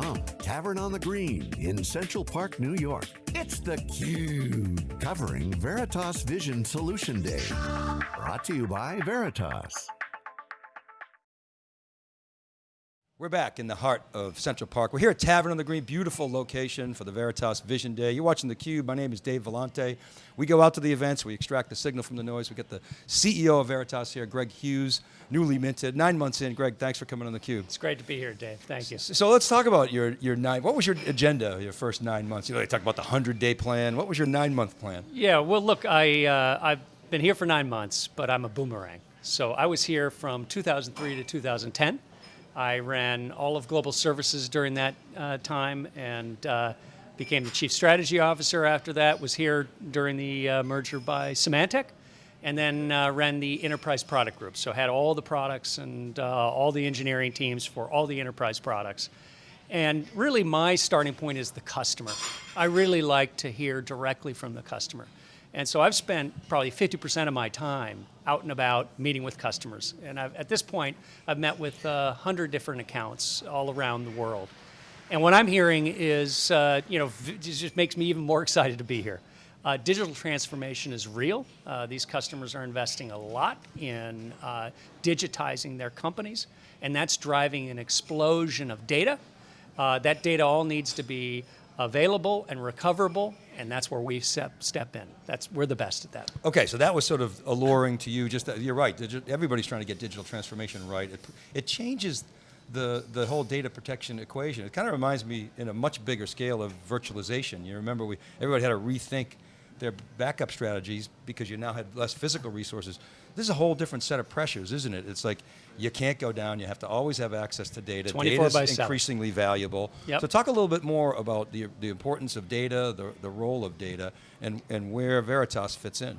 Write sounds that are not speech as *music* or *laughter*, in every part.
From Tavern on the Green in Central Park, New York, it's theCUBE, covering Veritas Vision Solution Day. Brought to you by Veritas. We're back in the heart of Central Park. We're here at Tavern on the Green, beautiful location for the Veritas Vision Day. You're watching theCUBE, my name is Dave Vellante. We go out to the events, we extract the signal from the noise. We get the CEO of Veritas here, Greg Hughes, newly minted, nine months in. Greg, thanks for coming on theCUBE. It's great to be here, Dave, thank you. So let's talk about your, your nine, what was your agenda, your first nine months? You know, they talk about the 100 day plan. What was your nine month plan? Yeah, well look, I, uh, I've been here for nine months, but I'm a boomerang. So I was here from 2003 to 2010. I ran all of global services during that uh, time and uh, became the chief strategy officer after that, was here during the uh, merger by Symantec, and then uh, ran the enterprise product group. So had all the products and uh, all the engineering teams for all the enterprise products. And really my starting point is the customer. I really like to hear directly from the customer. And so I've spent probably 50% of my time out and about meeting with customers. And I've, at this point, I've met with uh, 100 different accounts all around the world. And what I'm hearing is, uh, you know, it just makes me even more *laughs* excited to be here. Uh, digital transformation is real. Uh, these customers are investing a lot in uh, digitizing their companies, and that's driving an explosion of data. Uh, that data all needs to be available and recoverable, and that's where we step, step in. That's, we're the best at that. Okay, so that was sort of alluring to you, just, you're right, everybody's trying to get digital transformation right. It, it changes the, the whole data protection equation. It kind of reminds me in a much bigger scale of virtualization. You remember we, everybody had to rethink their backup strategies because you now had less physical resources. This is a whole different set of pressures, isn't it? It's like you can't go down, you have to always have access to data. 24 Data is increasingly valuable. Yep. So talk a little bit more about the, the importance of data, the, the role of data, and, and where Veritas fits in.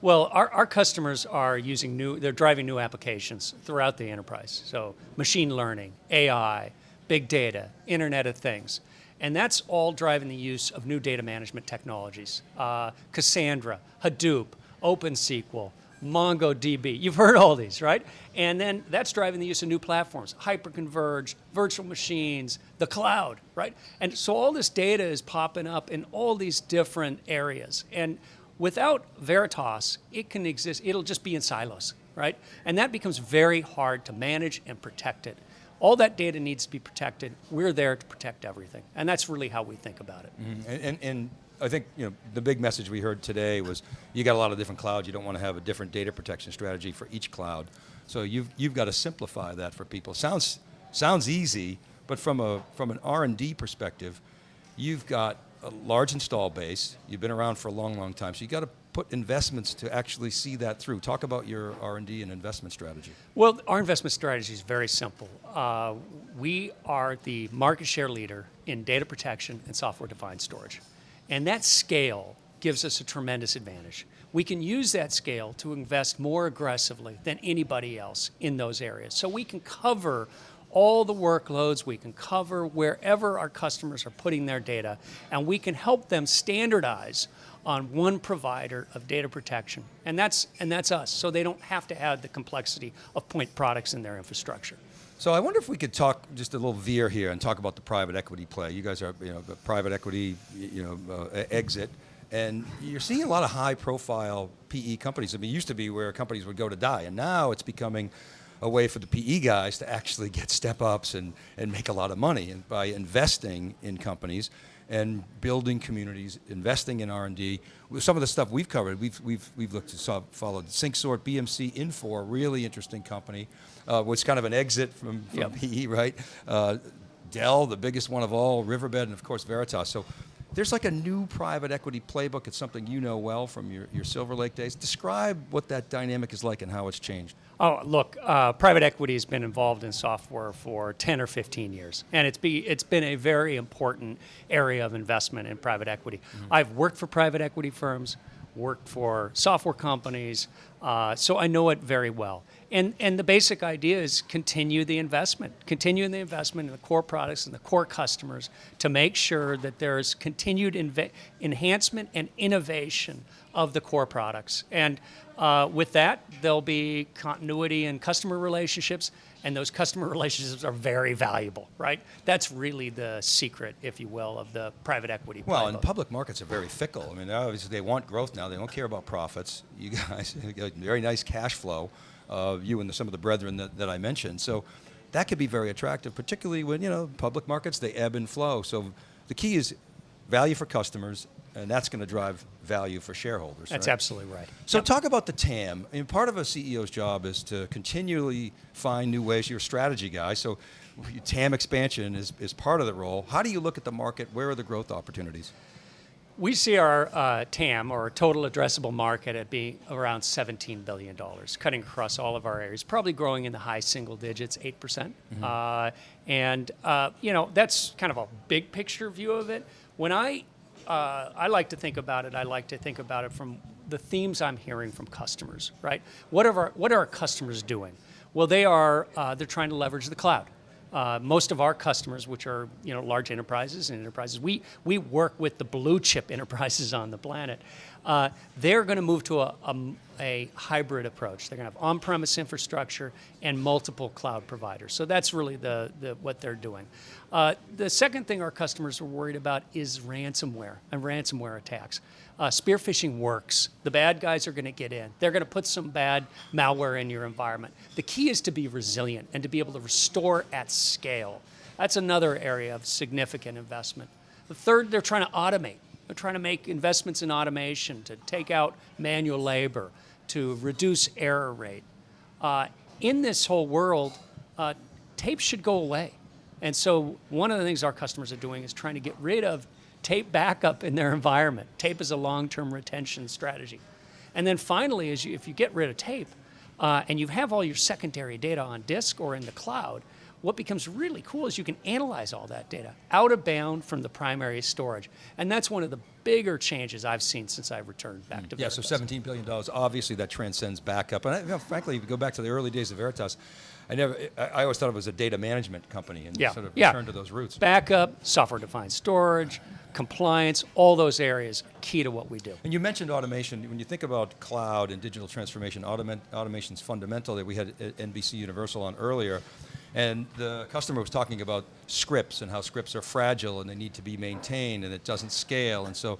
Well, our, our customers are using new, they're driving new applications throughout the enterprise. So machine learning, AI, big data, Internet of Things. And that's all driving the use of new data management technologies. Uh, Cassandra, Hadoop, OpenSQL, MongoDB. You've heard all these, right? And then that's driving the use of new platforms, hyperconverged, virtual machines, the cloud, right? And so all this data is popping up in all these different areas. And without Veritas, it can exist, it'll just be in silos, right? And that becomes very hard to manage and protect it. All that data needs to be protected. We're there to protect everything. And that's really how we think about it. Mm -hmm. and, and, and I think you know the big message we heard today was you got a lot of different clouds. You don't want to have a different data protection strategy for each cloud. So you've you've got to simplify that for people. Sounds sounds easy, but from a from an R and D perspective, you've got a large install base. You've been around for a long, long time. So you got to put investments to actually see that through. Talk about your R&D and investment strategy. Well, our investment strategy is very simple. Uh, we are the market share leader in data protection and software-defined storage. And that scale gives us a tremendous advantage. We can use that scale to invest more aggressively than anybody else in those areas. So we can cover all the workloads, we can cover wherever our customers are putting their data, and we can help them standardize on one provider of data protection. And that's, and that's us, so they don't have to add the complexity of point products in their infrastructure. So I wonder if we could talk just a little veer here and talk about the private equity play. You guys are, you know, the private equity, you know, uh, exit, and you're seeing a lot of high profile PE companies. I mean, it used to be where companies would go to die, and now it's becoming a way for the PE guys to actually get step ups and, and make a lot of money and by investing in companies and building communities, investing in R&D. Some of the stuff we've covered, we've, we've, we've looked to saw, followed SyncSort, BMC, Infor, really interesting company, uh, was kind of an exit from, from yep. PE, right? Uh, Dell, the biggest one of all, Riverbed, and of course Veritas. So there's like a new private equity playbook. It's something you know well from your, your Silver Lake days. Describe what that dynamic is like and how it's changed. Oh, look, uh, private equity has been involved in software for 10 or 15 years, and it's, be, it's been a very important area of investment in private equity. Mm -hmm. I've worked for private equity firms, worked for software companies, uh, so I know it very well. And, and the basic idea is continue the investment, continue the investment in the core products and the core customers to make sure that there's continued inve- enhancement and innovation of the core products. And uh, with that, there'll be continuity in customer relationships, and those customer *laughs* relationships are very valuable, right? That's really the secret, if you will, of the private equity. Well, and public markets are very fickle. I mean, obviously they want growth now. They don't care about profits. You guys, *laughs* very nice cash flow. Uh, you and the, some of the brethren that, that I mentioned. So that could be very attractive, particularly when you know public markets they ebb and flow. So the key is value for customers, and that's going to drive value for shareholders. That's right? absolutely right. So Yep. talk about the TAM. I mean, part of a CEO's job is to continually find new ways. You're a strategy guy, so TAM expansion is, is part of the role. How do you look at the market? Where are the growth opportunities? We see our uh, TAM, or total addressable market, at being around $17 billion, cutting across all of our areas, probably growing in the high single digits, 8%. percent Uh, and, uh, you know, that's kind of a big picture view of it. When I, uh, I like to think about it, I like to think about it from the themes I'm hearing from customers, right? What are our, what are our customers doing? Well, they are, uh, they're trying to leverage the cloud. Uh, most of our customers, which are you know large enterprises and enterprises, we we work with the blue chip *laughs* enterprises on the planet. Uh, they're going to move to a, a, a hybrid approach. They're going to have on-premise infrastructure and multiple cloud providers. So that's really the, the what they're doing. Uh, the second thing our customers are worried about is ransomware and ransomware attacks. Uh, spear phishing works. The bad guys are going to get in. They're going to put some bad malware in your environment. The key is to be resilient and to be able to restore at scale. That's another area of significant investment. The third, they're trying to automate. They're trying to make investments in automation to take out manual labor, to reduce error rate. Uh, in this whole world, uh, tape should go away. And so one of the things our customers are doing is trying to get rid of tape backup in their environment. Tape is a long-term retention strategy. And then finally, is you, if you get rid of tape uh, and you have all your secondary data on disk or in the cloud, what becomes really cool is you can analyze all that data out of bound from the primary storage. And that's one of the bigger changes I've seen since I've returned back hmm. to Yeah, so $17 billion, obviously that transcends backup. And I, you know, frankly, if you go back to the early days of Veritas, I never, I, always thought it was a data management company and Yeah, sort of yeah. return to those roots. Backup, software-defined storage, compliance, all those areas key to what we do. And you mentioned automation. When you think about cloud and digital transformation, automa- automation's fundamental. That we had NBC Universal on earlier, and the customer was talking about scripts and how scripts are fragile and they need to be maintained and it doesn't scale. And so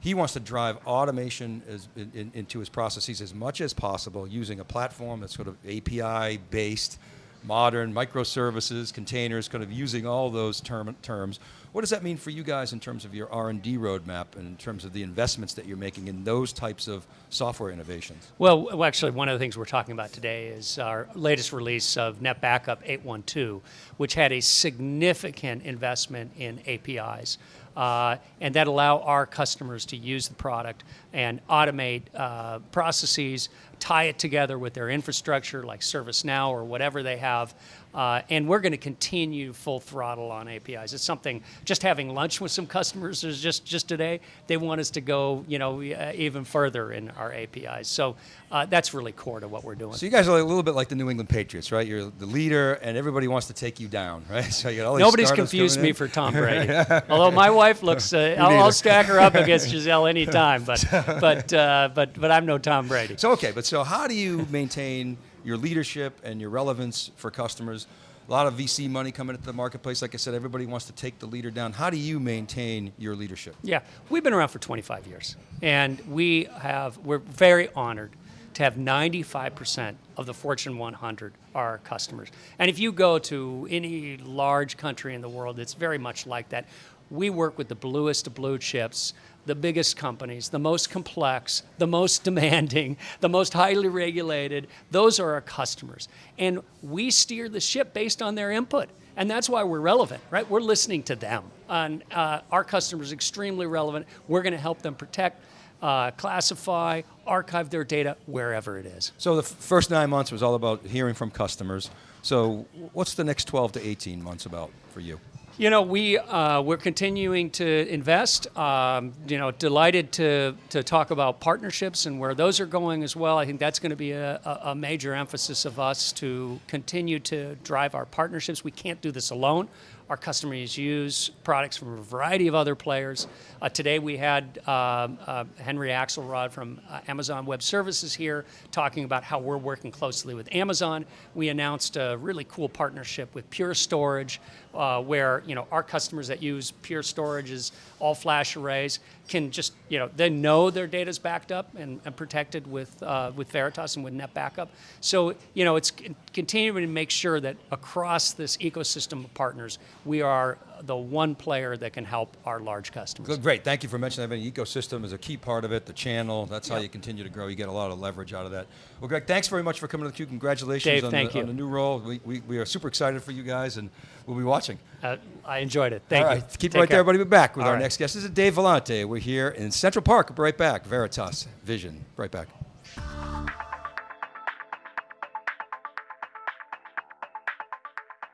he wants to drive automation as, in, in- into his processes as much as possible using a platform that's sort of API based, modern microservices, containers, kind of using all those term, terms. What does that mean for you guys in terms of your R&D roadmap and in terms of the investments that you're making in those types of software innovations? Well, actually, one of the things we're talking about today is our latest release of NetBackup 812, which had a significant investment in APIs. Uh, and that allow our customers to use the product and automate uh, processes, tie it together with their infrastructure like ServiceNow or whatever they have. Uh, and we're going to continue full throttle on APIs. It's something. Just having lunch with some customers is just just today. They want us to go, you know, uh, even further in our APIs. So uh, that's really core to what we're doing. So you guys are a little bit like the New England Patriots, right? You're the leader, and everybody wants to take you down, right? *laughs* So you got all these Nobody's confused me for Tom *laughs* Brady. Although my wife looks, uh, *laughs* I'll, I'll stack her up against Gisele anytime, but but uh, but but I'm no Tom Brady. So okay, but so how do you maintain your leadership and your relevance for customers? A lot of VC money coming into the marketplace. Like I said, everybody wants to take the leader down. How do you maintain your leadership? Yeah, we've been around for 25 years, and we have we're very honored to have 95% of the Fortune 100 are customers. And if you go to any large country in the world, it's very much like that. We work with the bluest blue chips, the biggest companies, the most complex, the most *laughs* demanding, the most highly regulated. Those are our customers. And we steer the ship based on their input. And that's why we're relevant, right? We're listening to them. And uh, our customers are extremely relevant. We're going to help them protect, uh, classify, archive their data wherever it is. So the first nine months was all about hearing from customers. So what's the next 12 to 18 months about for you? You know, we uh, we're continuing to invest. Um, you know, delighted to to talk about partnerships and where those are going as well. I think that's going to be a, a, a major emphasis of us to continue to drive our partnerships. We can't do this alone. Our customers use products from a variety of other players. Uh, today we had um, uh, Henry Axelrod from uh, Amazon Web Services here talking about how we're working closely with Amazon. We announced a really cool partnership with Pure Storage, uh, where you know our customers that use Pure Storage's all flash arrays can just you know they know their data is backed up and, and protected with uh, with Veritas and with NetBackup. So you know it's continuing to make sure that across this ecosystem of partners, we are the one player that can help our large customers. Great. Thank you for mentioning that. The ecosystem is a key part of it. The channel. That's how you continue to grow. You get a lot of leverage out of that. Well, Greg, thanks very much for coming to the Cube. Congratulations Dave, on, thank the, on the new role. We, we, we are super excited for you guys, and we'll be watching. Uh, I enjoyed it. Thank All you. right, keep Take right there, everybody. We'll be back with All our right. next guest. This is Dave Vellante. We're here in Central Park. Right back. Veritas Vision. Right back.